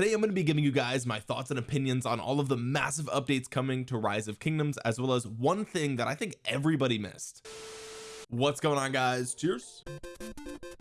today I'm going to be giving you guys my thoughts and opinions on all of the massive updates coming to rise of kingdoms as well as one thing that I think everybody missed. What's going on guys? Cheers.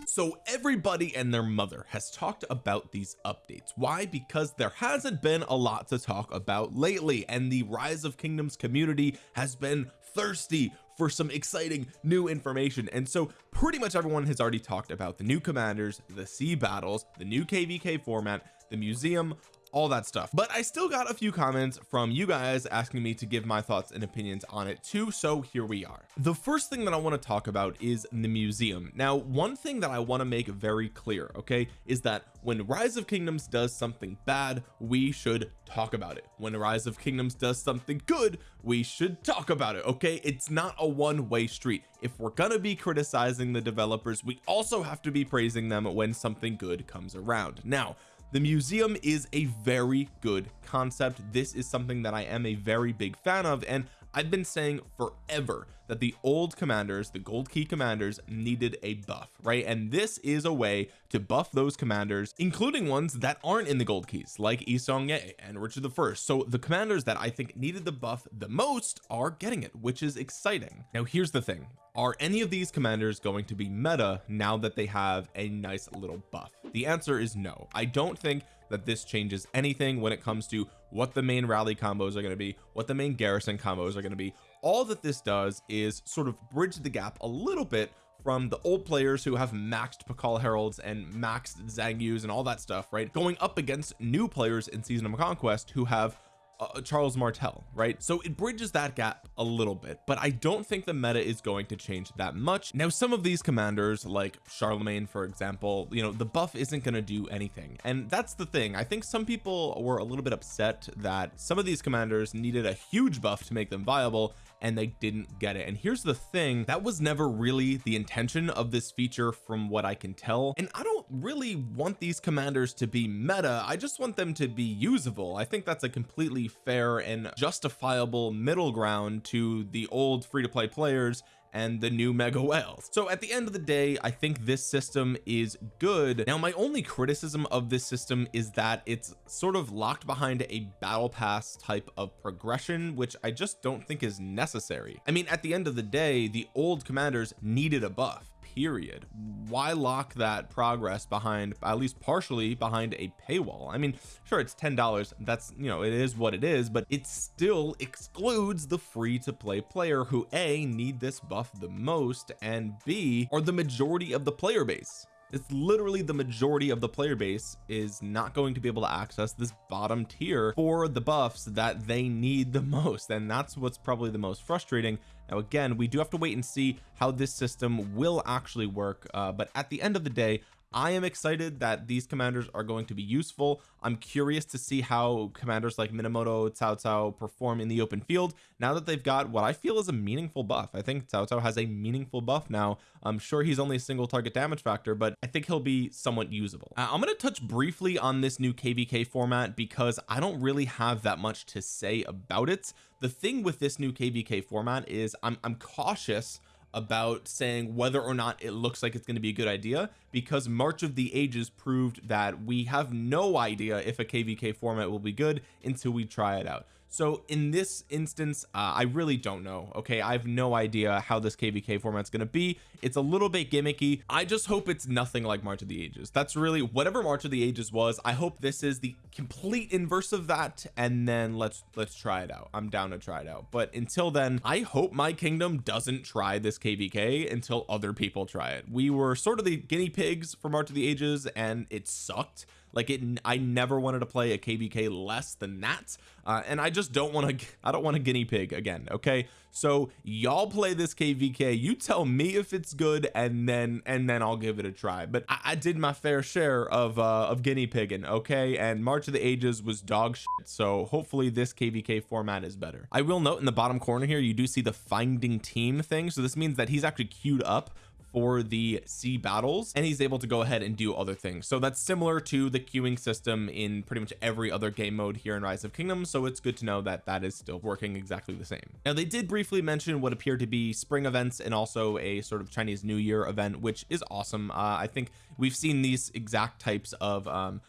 So everybody and their mother has talked about these updates. Why? Because there hasn't been a lot to talk about lately and the rise of kingdoms community has been thirsty for some exciting new information. And so pretty much everyone has already talked about the new commanders the sea battles the new kvk format the museum all that stuff. But I still got a few comments from you guys asking me to give my thoughts and opinions on it too so here we are. The first thing that I want to talk about is the museum. Now one thing that I want to make very clear okay is that when rise of kingdoms does something bad we should talk about it. When rise of kingdoms does something good we should talk about it okay? It's not a one-way street. If we're gonna be criticizing the developers we also have to be praising them when something good comes around. Now the museum is a very good concept. This is something that I am a very big fan of and I've been saying forever that the old commanders the gold key commanders needed a buff right? And this is a way to buff those commanders including ones that aren't in the gold keys like Yi Seong-Gye and Richard the first. So the commanders that I think needed the buff the most are getting it which is exciting. Now here's the thing. Are any of these commanders going to be meta now that they have a nice little buff? The answer is no. I don't think that this changes anything when it comes to what the main rally combos are going to be what the main garrison combos are going to be. All that this does is sort of bridge the gap a little bit from the old players who have maxed Pakal Heralds and maxed Xiang Yus and all that stuff right? Going up against new players in season of conquest who have uh, Charles Martel right? So it bridges that gap a little bit but I don't think the meta is going to change that much. Now some of these commanders like Charlemagne for example you know the buff isn't going to do anything. And that's the thing. I think some people were a little bit upset that some of these commanders needed a huge buff to make them viable and they didn't get it. And here's the thing. That was never really the intention of this feature from what I can tell. And I don't really want these commanders to be meta. I just want them to be usable. I think that's a completely fair and justifiable middle ground to the old free-to-play players and the new mega whales. So at the end of the day I think this system is good. Now my only criticism of this system is that it's sort of locked behind a battle pass type of progression which I just don't think is necessary. I mean at the end of the day the old commanders needed a buff period. Why lock that progress behind at least partially behind a paywall? I mean sure it's ten dollars. That's you know it is what it is but it still excludes the free to play player who a need this buff the most and b are the majority of the player base it's literally the majority of the player base is not going to be able to access this bottom tier for the buffs that they need the most. And that's what's probably the most frustrating. Now again we do have to wait and see how this system will actually work. Uh, but at the end of the day I am excited that these commanders are going to be useful. I'm curious to see how commanders like Minamoto Cao Cao perform in the open field. Now that they've got what I feel is a meaningful buff. I think Cao Cao has a meaningful buff now. I'm sure he's only a single target damage factor but I think he'll be somewhat usable. Uh, I'm going to touch briefly on this new kvk format because I don't really have that much to say about it. The thing with this new kvk format is I'm, I'm cautious about saying whether or not it looks like it's going to be a good idea because March of the Ages proved that we have no idea if a kvk format will be good until we try it out. So in this instance uh, I really don't know okay? I have no idea how this kvk format's going to be. It's a little bit gimmicky. I just hope it's nothing like March of the Ages. That's really whatever March of the Ages was I hope this is the complete inverse of that and then let's let's try it out. I'm down to try it out. But until then I hope my kingdom doesn't try this kvk until other people try it. We were sort of the guinea pigs for March of the Ages and it sucked like it I never wanted to play a kvk less than that uh, and I just don't want to I don't want a guinea pig again okay? So y'all play this kvk you tell me if it's good and then and then I'll give it a try. But I, I did my fair share of uh of guinea pigging okay? And March of the Ages was dog shit so hopefully this kvk format is better. I will note in the bottom corner here you do see the finding team thing so this means that he's actually queued up for the sea battles and he's able to go ahead and do other things. So that's similar to the queuing system in pretty much every other game mode here in rise of kingdoms so it's good to know that that is still working exactly the same. Now they did briefly mention what appeared to be spring events and also a sort of Chinese New Year event which is awesome. Uh, I think we've seen these exact types of um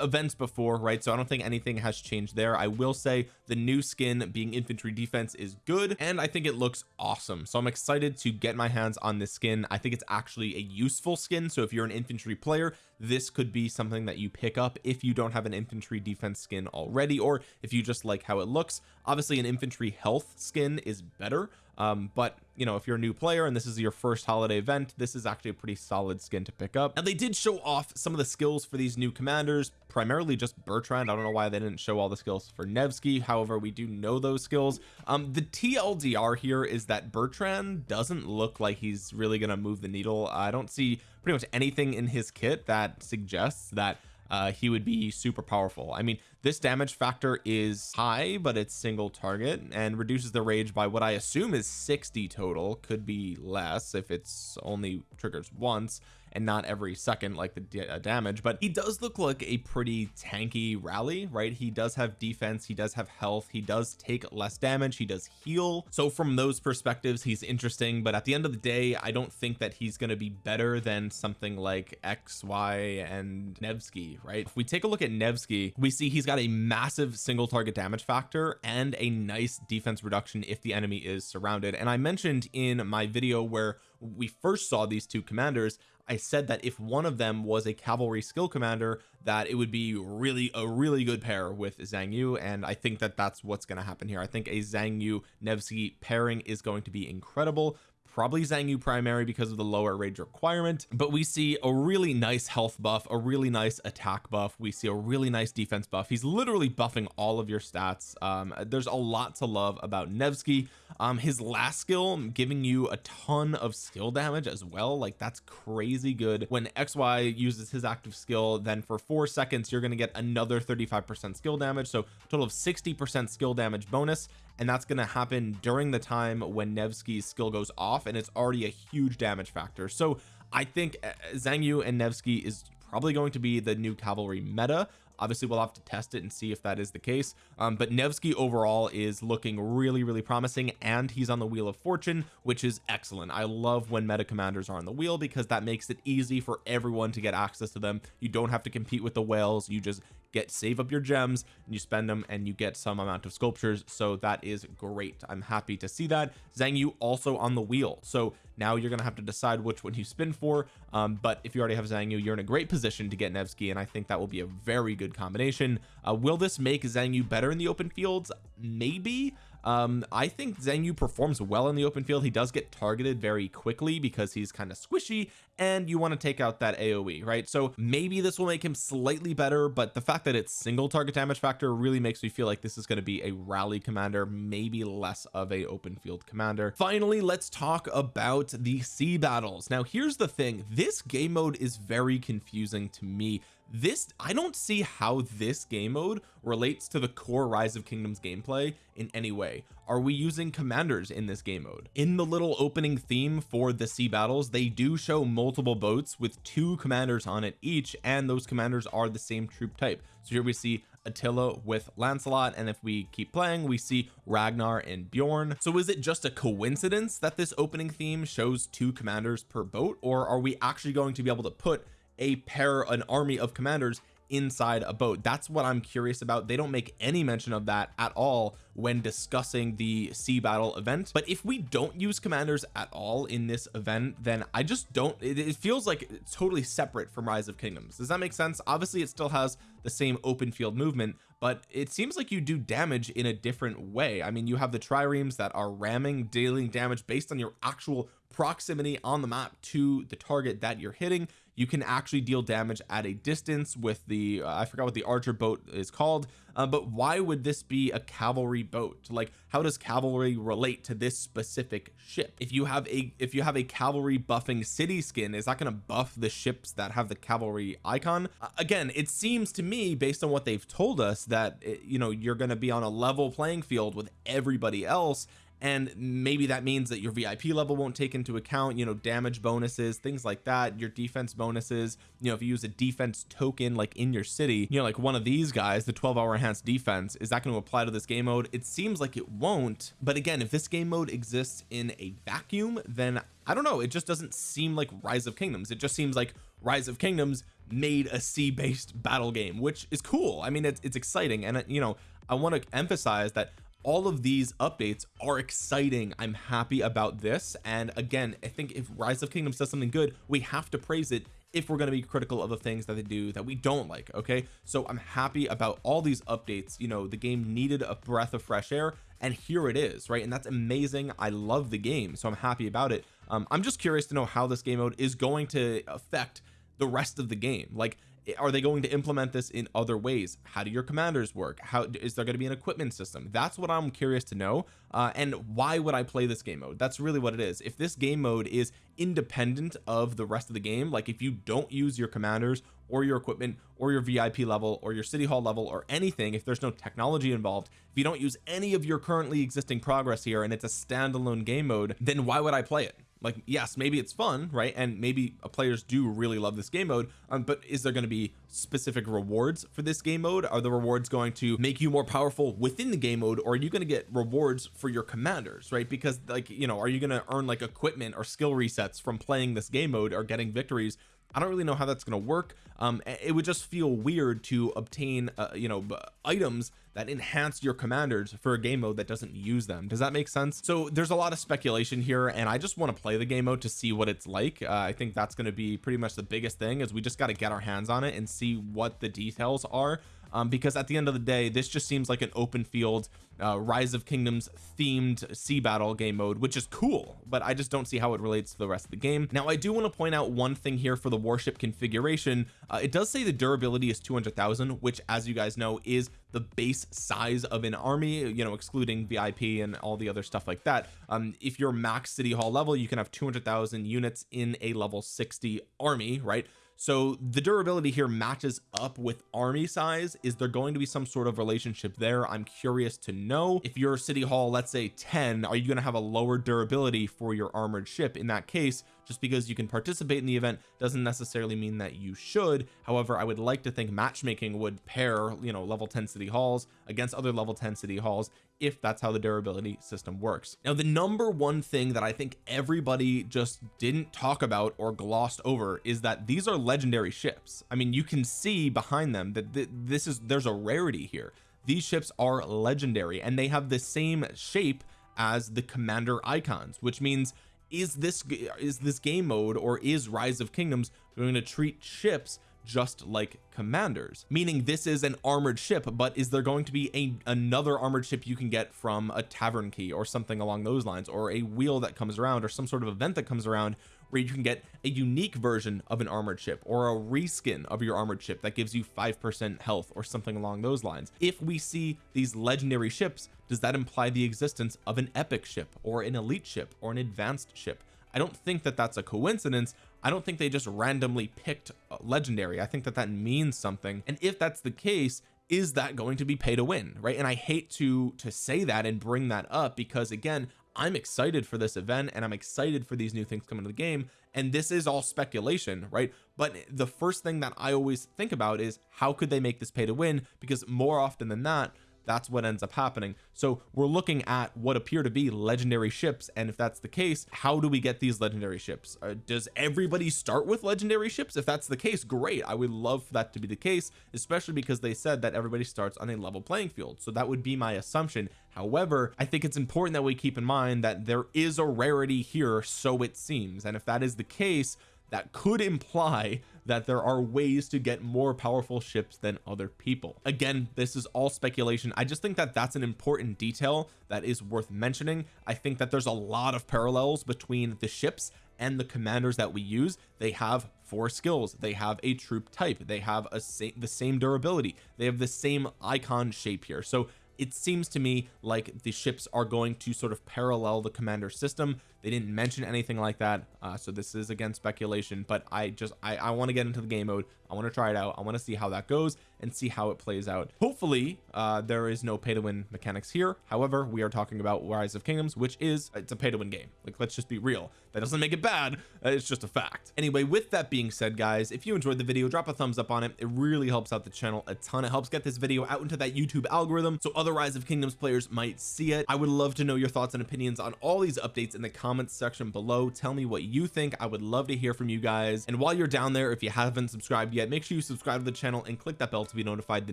events before right? So I don't think anything has changed there. I will say the new skin being infantry defense is good and I think it looks awesome. So I'm excited to get my hands on this skin. I think it's actually a useful skin so if you're an infantry player this could be something that you pick up if you don't have an infantry defense skin already or if you just like how it looks. Obviously an infantry health skin is better um but you know if you're a new player and this is your first holiday event this is actually a pretty solid skin to pick up. And they did show off some of the skills for these new commanders primarily just Bertrand. I don't know why they didn't show all the skills for Nevsky. However we do know those skills. Um the TLDR here is that Bertrand doesn't look like he's really gonna move the needle. I don't see pretty much anything in his kit that suggests that uh, he would be super powerful. I mean this damage factor is high but it's single target and reduces the rage by what I assume is 60 total could be less if it's only triggers once and not every second like the uh, damage but he does look like a pretty tanky rally right? He does have defense he does have health he does take less damage he does heal. So from those perspectives he's interesting but at the end of the day I don't think that he's going to be better than something like XY and Nevsky right? If we take a look at Nevsky we see he's got a massive single target damage factor and a nice defense reduction if the enemy is surrounded. And I mentioned in my video where we first saw these two commanders I said that if one of them was a cavalry skill commander that it would be really a really good pair with Xiang Yu and I think that that's what's going to happen here. I think a Xiang Yu Nevsky pairing is going to be incredible probably Xiang Yu primary because of the lower rage requirement but we see a really nice health buff a really nice attack buff. We see a really nice defense buff. He's literally buffing all of your stats. Um there's a lot to love about Nevsky. Um his last skill giving you a ton of skill damage as well. Like that's crazy good. When XY uses his active skill then for four seconds you're going to get another 35 percent skill damage. So total of 60 percent skill damage bonus and that's going to happen during the time when Nevsky's skill goes off and it's already a huge damage factor. So I think uh, Xiang and Nevsky is probably going to be the new cavalry meta. Obviously we'll have to test it and see if that is the case. Um, but Nevsky overall is looking really really promising and he's on the wheel of fortune which is excellent. I love when meta commanders are on the wheel because that makes it easy for everyone to get access to them. You don't have to compete with the whales. You just get save up your gems and you spend them and you get some amount of sculptures. So that is great. I'm happy to see that. Xiang Yu also on the wheel. So now you're gonna have to decide which one you spin for. Um, but if you already have Xiang Yu you're in a great position to get Nevsky and I think that will be a very good combination. Uh, will this make Xiang Yu better in the open fields? Maybe um I think Xiang Yu performs well in the open field. He does get targeted very quickly because he's kind of squishy and you want to take out that AoE right? So maybe this will make him slightly better but the fact that it's single target damage factor really makes me feel like this is going to be a rally commander maybe less of a open field commander. Finally let's talk about the sea battles. Now here's the thing. This game mode is very confusing to me this I don't see how this game mode relates to the core rise of kingdoms gameplay in any way. Are we using commanders in this game mode? In the little opening theme for the sea battles they do show multiple boats with two commanders on it each and those commanders are the same troop type. So here we see Attila with Lancelot and if we keep playing we see Ragnar and Bjorn. So is it just a coincidence that this opening theme shows two commanders per boat or are we actually going to be able to put a pair an army of commanders inside a boat. That's what I'm curious about. They don't make any mention of that at all when discussing the sea battle event. But if we don't use commanders at all in this event then I just don't it, it feels like it's totally separate from rise of kingdoms. Does that make sense? Obviously it still has the same open field movement but it seems like you do damage in a different way. I mean you have the triremes that are ramming dealing damage based on your actual proximity on the map to the target that you're hitting you can actually deal damage at a distance with the uh, I forgot what the archer boat is called uh, but why would this be a cavalry boat? Like how does cavalry relate to this specific ship? If you have a if you have a cavalry buffing city skin is that going to buff the ships that have the cavalry icon? Uh, again it seems to me based on what they've told us that it, you know you're going to be on a level playing field with everybody else and maybe that means that your VIP level won't take into account you know damage bonuses things like that your defense bonuses. You know if you use a defense token like in your city you know like one of these guys the 12 hour enhanced defense is that going to apply to this game mode? It seems like it won't. But again if this game mode exists in a vacuum then I don't know. It just doesn't seem like rise of kingdoms. It just seems like rise of kingdoms made a sea based battle game which is cool. I mean it's, it's exciting. And uh, you know I want to emphasize that all of these updates are exciting. I'm happy about this. And again I think if rise of kingdoms does something good we have to praise it if we're going to be critical of the things that they do that we don't like okay? So I'm happy about all these updates. You know the game needed a breath of fresh air and here it is right? And that's amazing. I love the game so I'm happy about it. Um, I'm just curious to know how this game mode is going to affect the rest of the game. Like are they going to implement this in other ways? How do your commanders work? How is there going to be an equipment system? That's what I'm curious to know uh, and why would I play this game mode? That's really what it is. If this game mode is independent of the rest of the game like if you don't use your commanders or your equipment or your VIP level or your city hall level or anything if there's no technology involved if you don't use any of your currently existing progress here and it's a standalone game mode then why would I play it like yes maybe it's fun right? And maybe players do really love this game mode um, but is there going to be specific rewards for this game mode? Are the rewards going to make you more powerful within the game mode or are you going to get rewards for your commanders right? Because like you know are you going to earn like equipment or skill resets from playing this game mode or getting victories? I don't really know how that's going to work. Um it would just feel weird to obtain uh, you know items that enhance your commanders for a game mode that doesn't use them. Does that make sense? So there's a lot of speculation here and I just want to play the game mode to see what it's like. Uh, I think that's going to be pretty much the biggest thing is we just got to get our hands on it and see what the details are um, because at the end of the day this just seems like an open field uh, rise of kingdoms themed sea battle game mode which is cool but I just don't see how it relates to the rest of the game. Now I do want to point out one thing here for the warship configuration. Uh, it does say the durability is 200,000 which as you guys know is the base size of an army you know excluding VIP and all the other stuff like that. Um if you're max city hall level you can have 200,000 units in a level 60 army right so the durability here matches up with army size. Is there going to be some sort of relationship there? I'm curious to know. If your city hall let's say 10 are you going to have a lower durability for your armored ship? In that case just because you can participate in the event doesn't necessarily mean that you should. However I would like to think matchmaking would pair you know level 10 city halls against other level 10 city halls if that's how the durability system works. Now the number one thing that I think everybody just didn't talk about or glossed over is that these are legendary ships. I mean you can see behind them that th this is there's a rarity here. These ships are legendary and they have the same shape as the commander icons which means is this is this game mode or is rise of kingdoms going to treat ships just like commanders? Meaning this is an armored ship but is there going to be a another armored ship you can get from a tavern key or something along those lines or a wheel that comes around or some sort of event that comes around where you can get a unique version of an armored ship or a reskin of your armored ship that gives you five percent health or something along those lines. If we see these legendary ships does that imply the existence of an epic ship or an elite ship or an advanced ship? I don't think that that's a coincidence. I don't think they just randomly picked uh, legendary. I think that that means something. And if that's the case is that going to be pay to win right? And I hate to to say that and bring that up because again I'm excited for this event and I'm excited for these new things coming to the game and this is all speculation right? But the first thing that I always think about is how could they make this pay to win? Because more often than not that's what ends up happening. So we're looking at what appear to be legendary ships and if that's the case how do we get these legendary ships? Uh, does everybody start with legendary ships? If that's the case great. I would love for that to be the case especially because they said that everybody starts on a level playing field. So that would be my assumption. However I think it's important that we keep in mind that there is a rarity here so it seems. And if that is the case that could imply that there are ways to get more powerful ships than other people. Again this is all speculation. I just think that that's an important detail that is worth mentioning. I think that there's a lot of parallels between the ships and the commanders that we use. They have four skills. They have a troop type. They have a sa the same durability. They have the same icon shape here. So it seems to me like the ships are going to sort of parallel the commander system. They didn't mention anything like that uh, so this is again speculation but I just I, I want to get into the game mode. I want to try it out. I want to see how that goes and see how it plays out. Hopefully uh there is no pay to win mechanics here. However we are talking about rise of kingdoms which is it's a pay to win game. Like let's just be real. That doesn't make it bad uh, it's just a fact. Anyway with that being said guys if you enjoyed the video drop a thumbs up on it. It really helps out the channel a ton. It helps get this video out into that YouTube algorithm so other rise of kingdoms players might see it. I would love to know your thoughts and opinions on all these updates in the comments section below. Tell me what you think. I would love to hear from you guys. And while you're down there if you haven't subscribed yet make sure you subscribe to the channel and click that bell to be notified the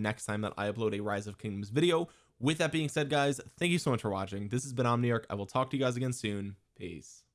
next time that I upload a rise of kingdoms video. With that being said guys thank you so much for watching. This has been Omniarch. I will talk to you guys again soon. Peace